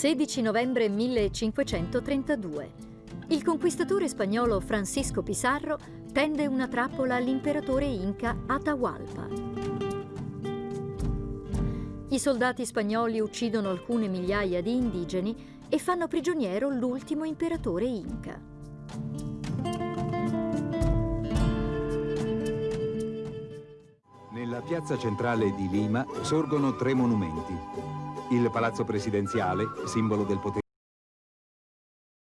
16 novembre 1532. Il conquistatore spagnolo Francisco Pizarro tende una trappola all'imperatore inca Atahualpa. I soldati spagnoli uccidono alcune migliaia di indigeni e fanno prigioniero l'ultimo imperatore inca. Nella piazza centrale di Lima sorgono tre monumenti. Il Palazzo Presidenziale, simbolo del potere